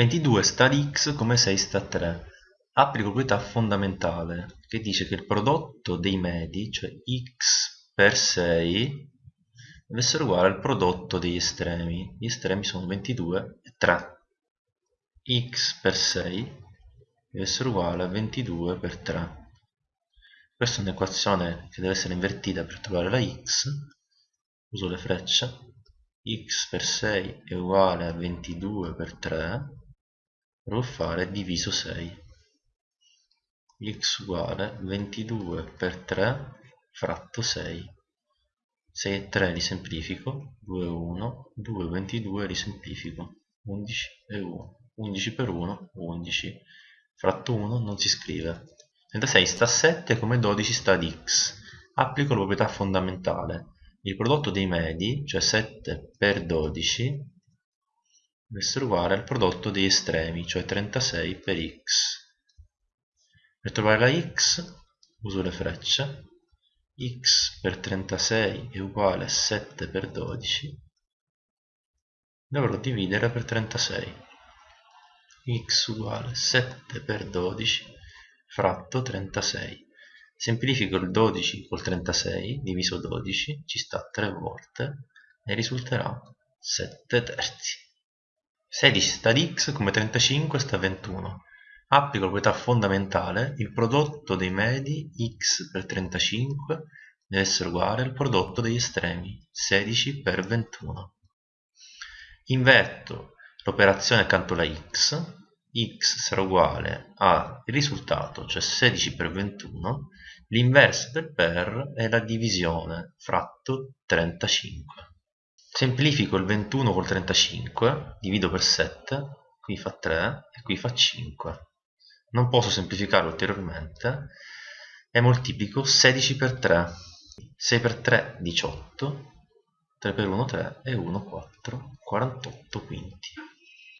22 sta ad x come 6 sta a 3 applico proprietà fondamentale che dice che il prodotto dei medi cioè x per 6 deve essere uguale al prodotto degli estremi. Gli estremi sono 22 e 3 x per 6 deve essere uguale a 22 per 3 questa è un'equazione che deve essere invertita per trovare la x. Uso le frecce. X per 6 è uguale a 22 per 3 devo fare diviso 6 x uguale 22 per 3 fratto 6 6 e 3 li semplifico 2 1 2 22 li semplifico 11 e 1 11 per 1 11 fratto 1 non si scrive. 36 sta a 7 come 12 sta ad x. Applico la proprietà fondamentale. Il prodotto dei medi cioè 7 per 12 essere uguale al prodotto degli estremi, cioè 36 per x. Per trovare la x uso le frecce, x per 36 è uguale a 7 per 12, dovrò dividere per 36. x uguale a 7 per 12 fratto 36. Semplifico il 12 col 36, diviso 12, ci sta 3 volte e risulterà 7 terzi. 16 sta ad x come 35 sta a 21 applico la proprietà fondamentale il prodotto dei medi x per 35 deve essere uguale al prodotto degli estremi 16 per 21 inverto l'operazione accanto alla x x sarà uguale al risultato cioè 16 per 21 l'inverso del per è la divisione fratto 35 semplifico il 21 col 35 divido per 7 qui fa 3 e qui fa 5 non posso semplificare ulteriormente. E moltiplico 16 per 3 6 per 3 18 3 per 1 3 e 1 4 48 quinti